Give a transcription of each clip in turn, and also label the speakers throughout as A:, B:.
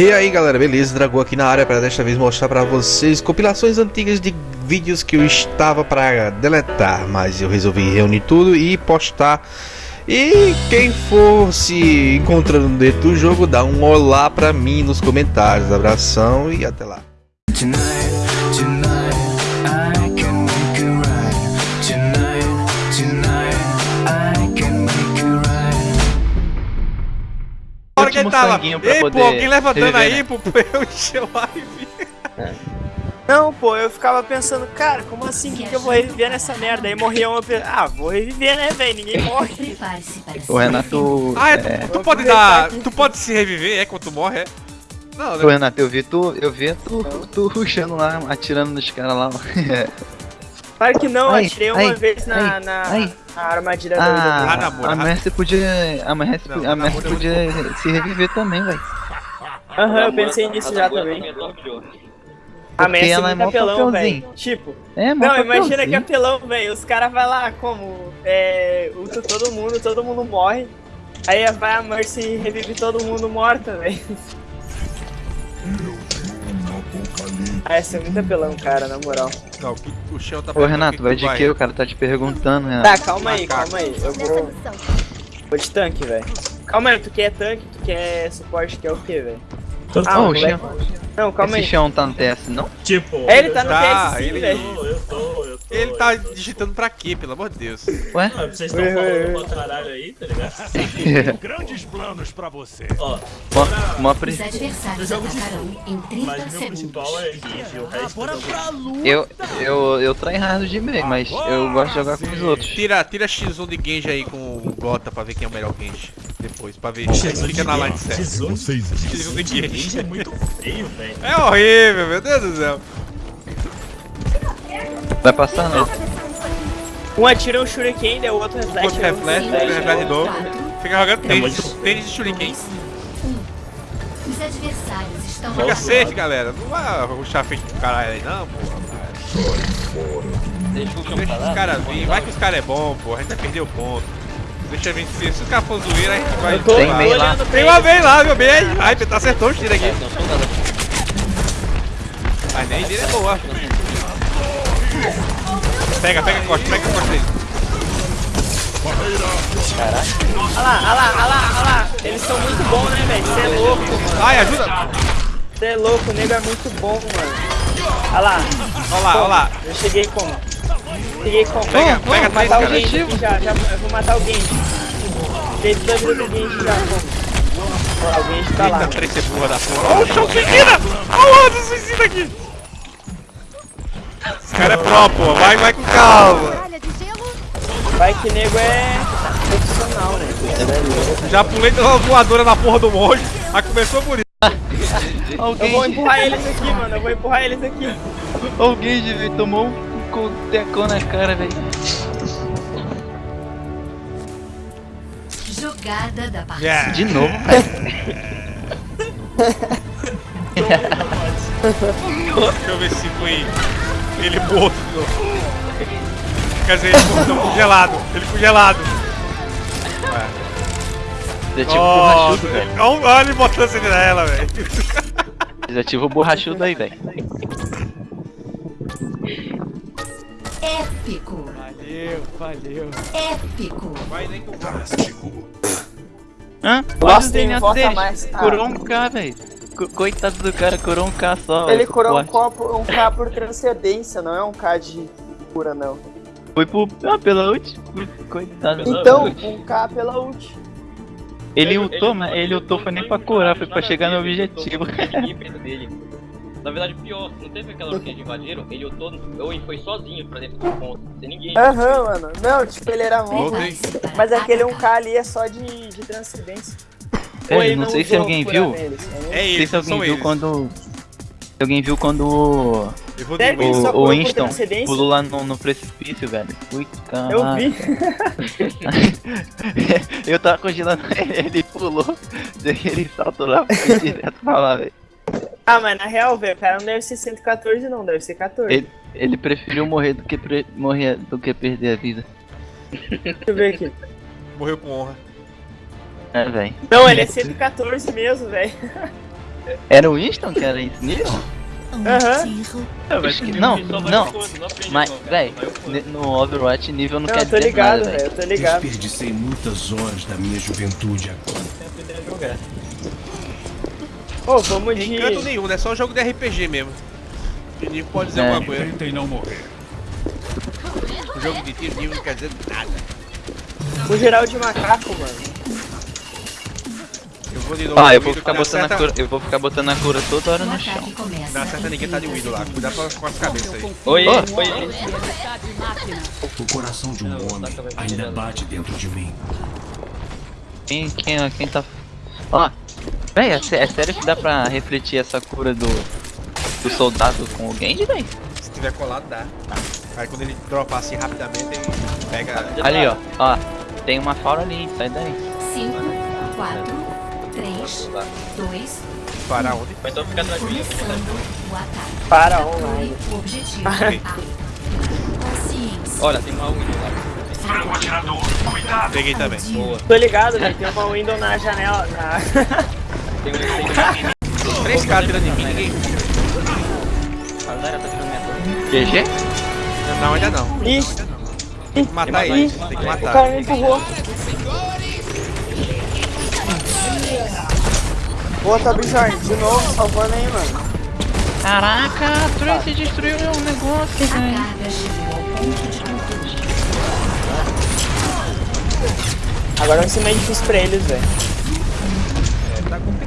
A: E aí galera, beleza? Dragão aqui na área para desta vez mostrar para vocês compilações antigas de vídeos que eu estava para deletar, mas eu resolvi reunir tudo e postar. E quem for se encontrando dentro do jogo, dá um olá para mim nos comentários. Abração e até lá. Tava. Ei, pô, alguém levantando aí, né? pô, eu encher o live.
B: Não, pô, eu ficava pensando, cara, como assim? que, que eu vou reviver nessa merda? Aí morria uma pessoa. Ah, vou reviver, né, velho? Ninguém morre.
C: O Renato.
A: Ah, é, tu, é... tu pode dar. Tu pode se reviver, é quando tu morre, é?
C: Não, né? Ô, Renato, eu vi tu. Eu vi tu, tu ruxando lá, atirando nos caras lá.
B: Claro que não, ai, atirei ai, uma vez na, ai, na, na, armadilha
C: ah, da ah, namora, A Mercy podia. A Mercy, não, a Mercy podia se reviver também, velho.
B: Aham, eu pensei nisso já também. A Messi é muito apelão, velho. Tipo, é, não, imagina que apelão, velho. Os caras vai lá como é, ulta todo mundo, todo mundo morre. Aí vai a Mercy e revive todo mundo morta, velho. Ah, esse é muito apelão, cara, na moral.
A: Não, o chão tá
C: Ô Renato, vai de que? O cara tá te perguntando, Renato.
B: Tá, calma aí, calma aí. Eu vou. Vou de tanque, velho. Calma aí, tu quer tanque, tu quer suporte, quer o que, velho?
C: Ah, oh, o chão. Não, calma Esse aí. Esse chão tá no TS, não?
B: Tipo. É, ele tá no
A: tá,
B: TS sim,
A: velho. Eu tô, eu tô. Ele tá digitando pra quê, pelo amor de Deus?
C: Ué?
D: Ah, vocês estão falando pra caralho aí, tá ligado?
A: grandes planos pra você.
D: Ó,
C: uma, uma pre...
D: Eu jogo de full, mas meu principal é Gigi, o resto
C: Bora pra luta. Eu, eu, eu tryhard de meio, mas eu gosto de jogar com os outros.
A: Tira, tira X1 de Genji aí com o Gota pra ver quem é o melhor Genji. Depois, pra ver. Fica na line certo.
D: X1 de Genji é muito feio, velho. É
A: horrível, meu Deus do céu.
C: Vai passar não.
B: Um atira um shuriken, o outro reflete.
A: Outro reflete, outro reflete de novo. Fica jogando tênis, tênis de shuriken. Os adversários estão Fica safe, galera. Não vai ruxar frente do caralho aí, não, porra. Deixa os caras vir. Vai que os caras é bom, porra. A gente vai perder o ponto. Deixa eu ver se os caras for zoeira, a gente vai.
C: Tô, tem meio lá.
A: Tem uma vez lá, meu bem. Ai, tá acertou o tiro aqui. Mas nem dele é boa. Pega, pega a costa, pega a costa dele.
B: Caraca. Olha lá, olha lá, olha lá, olha lá. Eles são muito bons, né, velho? Você é louco.
A: Ai, ajuda.
B: Você é louco, o nego é muito bom, mano. Olha lá.
A: Olha lá, olha lá.
B: Eu cheguei como? Cheguei como?
A: Pega, oh, pega,
B: vou matar o Genji já, já, eu vou matar o Genji. Cheguei dois do Genji já, como? O Genji tá Eita, lá.
A: Eita, porra da porra. Olha o chão suicida! Olha o suicida aqui! Esse cara é pro, pô. Vai, vai com calma.
B: Vai que nego é profissional, né?
A: Já pulei uma voadora na porra do monge. Aí começou por isso.
B: Alguém... Eu vou empurrar eles aqui, mano. Eu vou empurrar eles aqui.
C: Alguém de tomou um tecão na cara, velho.
E: Jogada da partida.
C: Yeah. De novo,
A: Deixa eu ver se foi ele morto. Quer dizer, ele ficou congelado. Ele ficou gelado.
C: Ele é tipo oh, borrachudo, velho.
A: Olha ele botando sentinela, velho.
C: Desativa o borrachudo aí, velho.
E: Épico.
B: Valeu, valeu.
E: Épico.
A: Vai nem com o
C: Hã?
B: Nossa, tem mais.
C: Curou um K, velho. Coitado do cara, curou um K só.
B: Ele curou um, copo, um K por transcendência, não é um K de cura, não.
C: Foi pro, ah, pela ult. Coitado.
B: Então, um K pela ult.
C: Ele ultou, mas ele ultou foi nem pra curar, foi pra chegar no objetivo.
D: Na verdade, pior, não teve aquela hora que eles invadiram, ele ultou, ou ele foi sozinho pra dentro do ponto, sem ninguém.
B: Aham, uhum, mano. Não, tipo, ele era morto. Mas aquele 1k ali é só de, de transcendência.
C: É, não, não sei se alguém viu.
A: Eles, é não sei
C: se alguém viu eles. quando. Se alguém viu quando o,
B: o,
C: o Winston pulou lá no, no precipício, velho. Ui, caralho.
B: Eu vi.
C: eu tava congelando ele, ele pulou, daí ele saltou lá direto pra lá, velho.
B: Ah, mas na real, velho, o cara não deve ser 114 não, deve ser 14.
C: Ele, ele preferiu morrer do que, pre... morrer do que perder a vida.
B: Deixa eu ver aqui.
A: Morreu com honra.
C: É, velho.
B: Não, ele é 114 mesmo, velho.
C: Era o Winston que era esse nível?
B: Aham.
C: Uhum. Não, não. Mas, véi, no Overwatch nível não, não quer
B: dizer nada. Eu tô ligado, velho. Eu tô ligado.
F: Desperdicei muitas horas da minha juventude agora.
B: Oh, vamos de...
A: Encanto nenhum, é só um jogo de RPG mesmo. O Nico pode dizer é. alguma coisa.
F: Tentem não morrer.
A: O jogo de tiro nível não quer dizer nada.
B: O geral de macaco, mano.
C: Eu vou de novo. Ah, eu vou ficar botando certa... a cura. Eu vou ficar botando a cura toda hora no chão.
A: Não acerta ninguém tá de Widow lá. Cuidado com as cabeças aí.
C: Oi,
A: oh.
C: oi.
F: O coração de um homem ainda bate dentro de mim.
C: Quem, quem, quem tá. Ó, véi, é, é sério que dá pra refletir essa cura do. do soldado com o Genji, véi?
A: Se tiver colado, dá. Aí quando ele dropar assim rapidamente, ele pega.
C: Ali, ó, ó. Tem uma fauna ali, sai daí.
E: 5, 4, 3, 2.
A: Para onde?
D: Vai então ficar atrás de mim.
B: Para online.
E: Objetivo.
D: Olha, tem uma window lá.
A: Peguei também.
D: Boa.
B: Tô ligado, velho. Tem uma window na janela. Na...
D: tem um
A: Três caras tirando de mim, ninguém.
D: A Zara tá tirando minha torre.
C: GG?
A: Não, ainda não.
B: Ih!
A: Tem que matar ele, tem que matar.
B: O cara me empurrou. Boa, tá Bijorn, de novo, salvando aí, mano.
C: Caraca, Tracy destruiu meu negócio, velho.
B: Agora vai ser mais difícil pra eles, velho.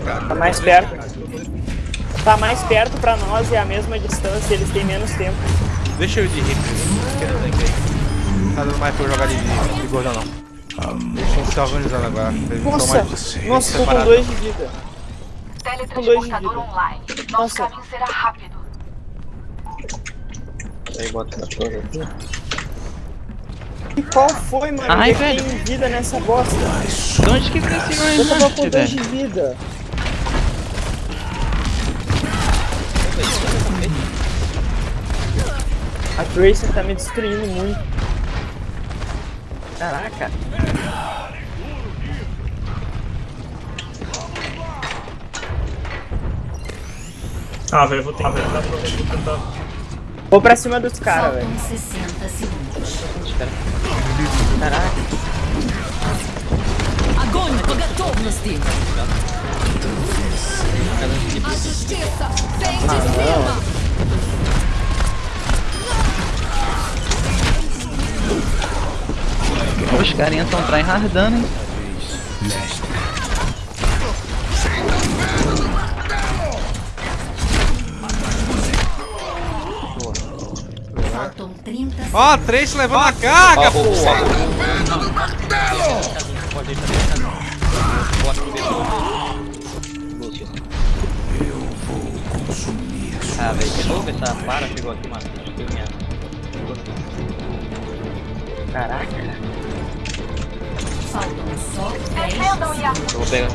A: É, tá
B: mais perto. Tá mais perto pra nós e a mesma distância, eles têm menos tempo.
A: Deixa eu ir de hip, Tá dando mais pra eu jogar de, de, de gordão não. Deixa eu se organizando agora.
B: Nossa,
A: mais
B: nossa, tô com dois de vida.
E: Teletransportador online. Nosso caminho será rápido.
D: Aí bota na torre aqui.
B: E qual foi, mano?
C: Ai,
B: eu
C: velho.
B: tenho vida nessa bosta.
C: De onde que veio esse
B: Eu tava com dois de vida. A Tracer tá me destruindo muito. Caraca.
G: Ah, velho, eu vou tentar, vou tentar.
B: Vou pra cima dos caras, velho.
E: 60 segundos.
B: Caraca.
E: Огонь по готовности! A
C: Os carinhas estão tryhardando, hein?
E: Faltam 30
A: Ó, oh, três levando a carga, pô!
F: Eu vou consumir
D: Ah, velho, de novo essa para chegou aqui, mano.
B: Caraca.
E: Faltam só 10 segundos.
D: Eu vou pegar.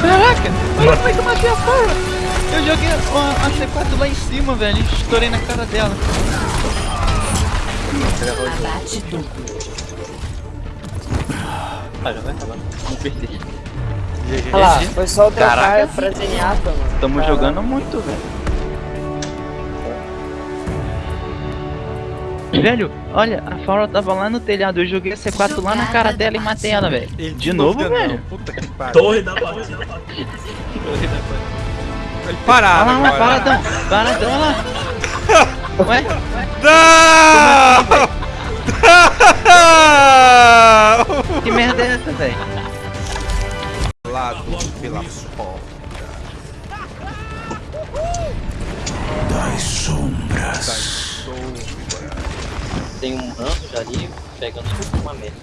C: Caraca, olha como é que eu matei a Fora! Eu joguei a, a C4 lá em cima, velho, e estourei na cara dela.
E: Abate duplo.
D: Ah, já vai acabar. Não perdi.
B: Olha lá, foi só o trocar
C: Caraca.
B: pra Zenyatta, mano.
C: Tamo
B: Caramba.
C: jogando muito, velho. Velho, olha, a Faura tava lá no telhado, eu joguei a C4 lá na cara dela e matei ela, velho. De novo, velho?
A: Puta que pariu.
G: Torre da partida.
A: Ele parado
C: Olha lá,
A: agora.
C: paradão, paradão, olha lá. Ué?
A: Não!
C: Que merda é essa, velho?
A: Lado pela porta.
F: das sombras.
D: Tem um ranço já ali pegando tudo uma merda.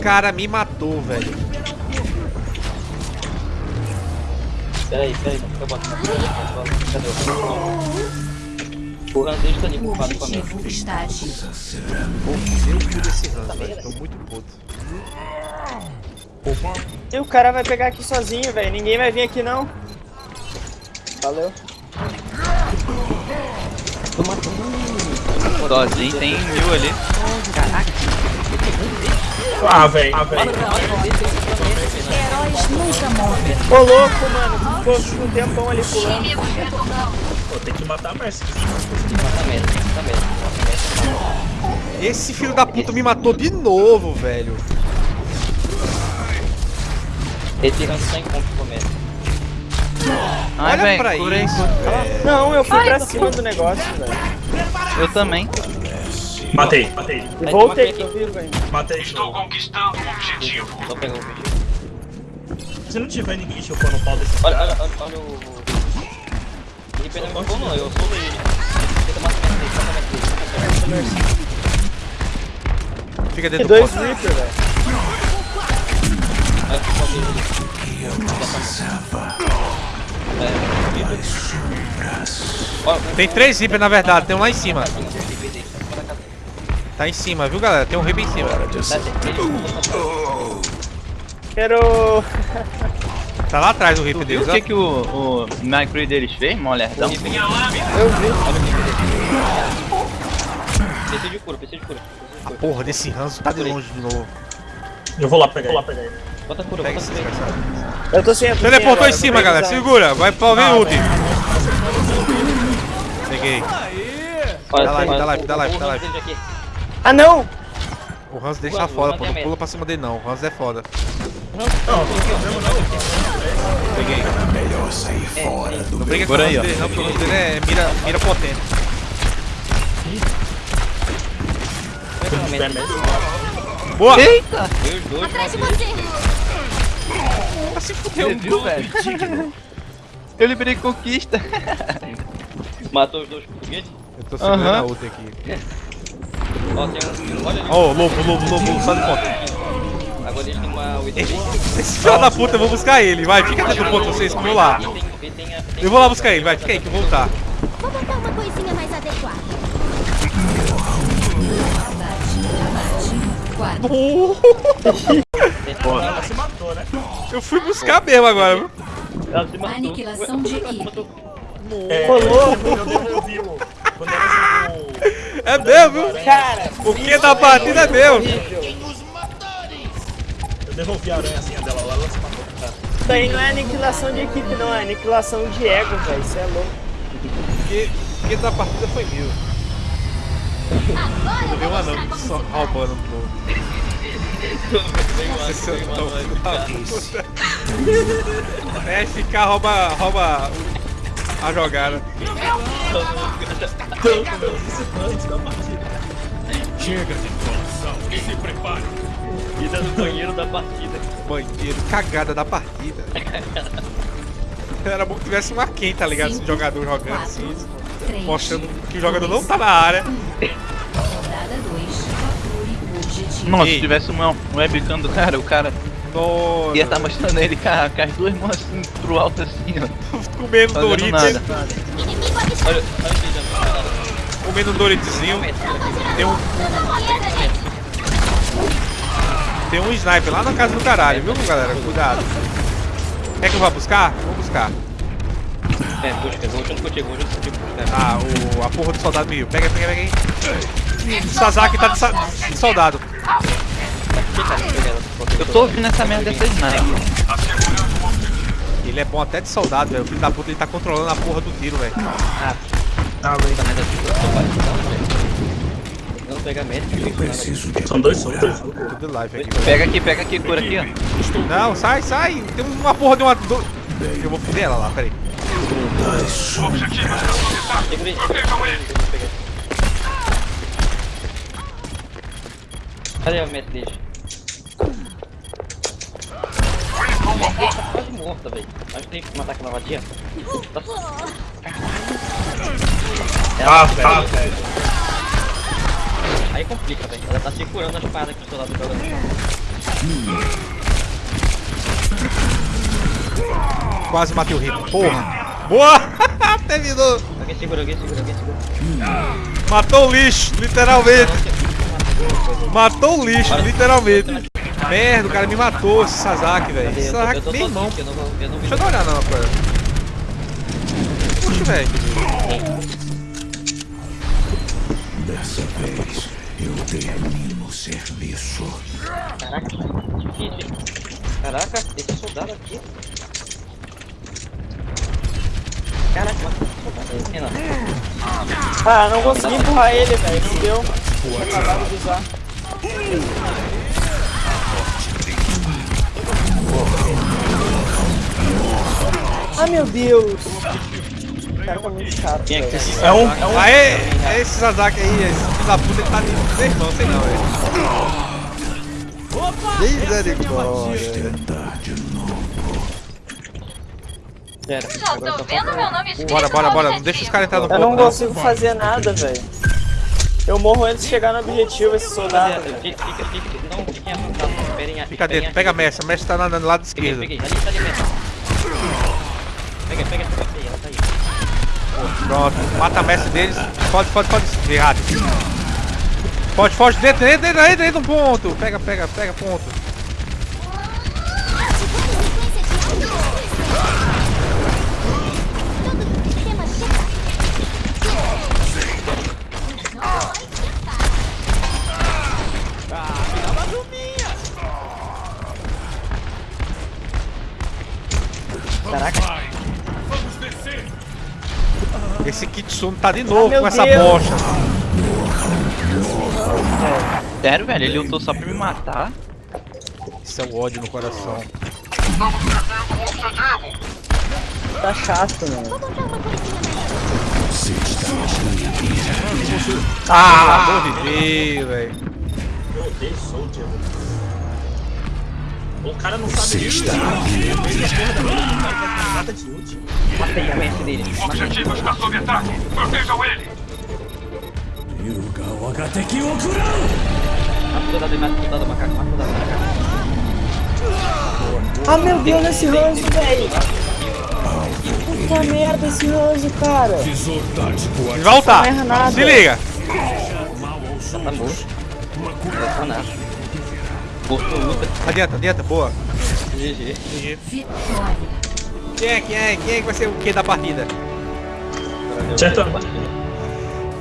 A: Cara, me matou, velho.
D: Peraí, peraí, não fica batendo. Cadê o ranço? O ranço dele tá ali, ocupado com a merda.
E: Está ativo.
A: Eu pude esse ranço, velho. Tô muito puto.
B: E o cara vai pegar aqui sozinho, velho. Ninguém vai vir aqui, não. Valeu.
C: Sozinho tem mil ali.
B: Caraca.
G: Ah, velho. Ah, velho.
E: Heróis nunca morrem.
B: Ô louco, mano. Ficou um tempão ali pulando.
G: Pô, tem que matar a Mercy.
D: Mata mesmo, mata mesmo.
A: Esse filho da puta me matou de novo, velho.
D: Retirando 100 pontos por mês.
C: Ai,
A: Olha
C: velho,
A: pra
C: curei.
A: isso, velho.
B: Não, eu fui pra cima do negócio, velho.
C: Eu também.
G: Matei, matei.
B: E voltei, tô vivo ainda.
G: Matei. Estou
F: conquistando o objetivo.
D: Só pegar o bicho.
G: Se não tiver ninguém chupando o pau desse
D: Olha,
G: cara.
D: olha, olha, olha o. Ele perdeu meu pão, não, eu sou ele. Mata minha frente.
A: Fica dentro do
B: dois
A: posto.
B: Reaper, velho.
D: Aí eu fico ali. É,
A: Tem três Reaper na verdade, tem um lá em cima. Tá em cima, viu galera? Tem um Reaper em cima.
B: Quero...
A: Tá lá atrás o
C: viu
A: deles,
C: o
A: ó.
C: que, que o, o Micro deles fez, molherdão?
B: Eu vi.
D: PC de cura, PC de cura.
A: A porra desse ranço tá de longe de novo.
G: Eu vou lá pegar. Vou lá pegar ele.
D: Bota cura, bota cura.
B: Eu tô sem... sem
A: Teleportou
B: agora,
A: em cima, galera. Segura. Vai pra ver ult. Peguei. Dá live, dá live, dá live, dá live.
B: Ah, não!
A: O Hans deixa
D: Ué,
A: foda,
D: o
A: pô. Não
D: é
A: pula pra cima dele não. O Hans é foda.
G: Não.
A: Peguei.
F: Melhor sair fora do
A: Não briga com o
C: Por
A: Hans dele não, porque o Hans dele é mira, mira potente. Boa!
C: Eita!
E: Atrás de você.
A: Tá se fudeu.
C: Viu, velho? Eu liberei conquista.
D: Matou os dois portugueses.
A: Eu tô segurando
C: Aham.
A: a ult aqui.
D: Ó, tem um. Olha ali.
A: Ó, oh, lobo, lobo, lobo, só de ponta.
D: Agora eles têm uma 8
A: Esse filho da puta, eu vou buscar ele. Vai, fica dentro do ponto, vocês, que eu vou lá.
D: Tem, tem, tem
A: Eu vou lá buscar ele, vai, fica aí que eu vou voltar.
G: Ela se matou, né?
A: Eu fui buscar mesmo agora, viu?
D: Ela se matou.
E: Aniquilação de equipe.
G: É, jogou...
A: É meu, viu?
B: Cara,
A: O que da partida é meu.
G: Eu devolvi a aranhazinha dela lá, ela se matou.
B: isso aí não é aniquilação de equipe, não. É aniquilação de ego, velho. Isso é louco.
A: O que da partida foi mil.
E: Agora
A: Eu um
E: vou
A: anão
E: mostrar como
A: só
E: se
A: roubando um pouco. Vocês são tão filho da puta. É, ficar rouba, rouba a jogada.
F: Chega de enrolação e se prepare.
D: Vida no banheiro da partida.
A: Banheiro, cagada da partida. Era bom que tivesse um Arken, tá ligado? Esse jogador jogando assim, mostrando que o jogador não tá na área.
E: Rodada 2. Procure o objetivo.
C: Nossa,
A: Ei.
C: se tivesse um, um webcam do cara, o cara
A: Nossa,
C: ia estar mostrando ele com, a- com as duas mãos assim pro alto assim, ó.
A: comendo Doritos,
C: nada.
D: Olha, olha
A: comendo um Doritzinho. Tem um, tem um sniper lá na casa do caralho, viu, galera? Cuidado. Quer que eu vá buscar? Vou buscar.
D: É, busca, vou junto contigo, vou junto contigo. É.
A: Ah, o, a porra do soldado meio. Pega, pega, pega aí. O Sasaki tá de, sa- de soldado.
D: Tá
C: Eu tô ouvindo essa merda dessa sniper.
A: Ele é bom até de soldado, velho. O filho da puta ele tá controlando a porra do tiro, velho.
G: Ah, velho.
D: Não pega médico,
F: Eu preciso de
G: São dois soldados.
A: Tudo live aqui.
C: Pega aqui, pega aqui, cura aqui, ó.
A: Não, sai, sai. Tem uma porra de uma. do- Eu vou foder ela lá, peraí.
D: Segura aí, segura aí. Cadê a meta dele? Ele tá quase morta, velho. Acho que tem que matar aquela vadia.
G: Ah, tá, velho.
D: Aí complica, velho. Ela tá segurando a espada que o soldado joga.
A: Quase matei o Rico. Porra. Boa! Terminou.
D: Alguém segura, alguém segura, alguém segura.
A: Matou o lixo, literalmente. Matou o lixo, literalmente. Merda, o cara me matou, esse Sasaki, velho. Esse Sasaki, meu irmão.
D: eu não eu.
A: Deixa eu dar uma olhada na coisa. Puxa, velho.
F: Dessa vez, Eu termino o serviço.
D: Caraca, difícil. Caraca, esse soldado aqui. Caraca, é
B: Ah, não consegui empurrar ele, velho. Não deu. Acabaram de usar. Ah, meu Deus. O cara tá muito chato,
D: Quem é
A: É um, é um. Aê, é esse Sazaki aí, esse filho da puta, ele tá de meu irmão, sei não, velho. Misericórdia.
F: Tentar de novo.
D: Pera,
E: Já tô vendo meu nome escrito
A: Bora, bora, bora, não deixa os caras entrar no
B: Eu não
A: não.
B: consigo fazer nada, velho. Eu morro antes de chegar no objetivo, esse soldado.
D: Rapaziada, fica, fica, fica, não, fiquem esperem
A: Fica
D: esperem
A: dentro, pega a Messi, a Messi tá no lado esquerdo.
D: peguei, ali tá ali. Pega, pega, pega, pega, ela tá aí.
A: Pronto, mata a Messi deles. Pode, pode, pode. Errado. Pode, foge dentro, dentro, dentro, dentro, dentro do ponto. Pega, pega, pega, ponto. Tá de novo
B: Ah,
A: com essa
B: Deus.
A: bosta.
C: Sério, velho? Ele lutou só pra me matar?
A: Isso é o ódio no coração.
B: Tá chato, mano.
A: Ah, vou viver, velho.
G: O cara não sabe nem
F: está
G: nada de útil.
D: Matei a mente dele.
F: Objetivo está sob ataque. Protejam ele. Yuga.
D: Mata o mata o mata o soldado, macaco.
B: Ah, meu Deus, esse ranço, velho. Puta merda, esse ranço, cara. Nada.
A: Se liga.
D: Tá morto. Não tá nada. Morto luta.
A: Adianta, adianta, boa.
D: GG.
A: Quem é, quem é, quem é que vai ser o que da partida?
G: Certo.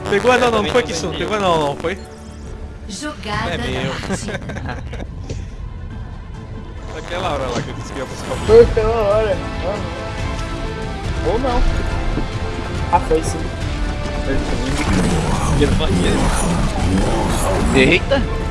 A: Pegou não, não, não foi Kitsune. Pegou não, não, foi?
E: Jogada
A: É meu. Aquela hora lá que eu disse que ia buscar o
B: Foi pela hora. Ou não. Ah, foi sim.
C: Eita!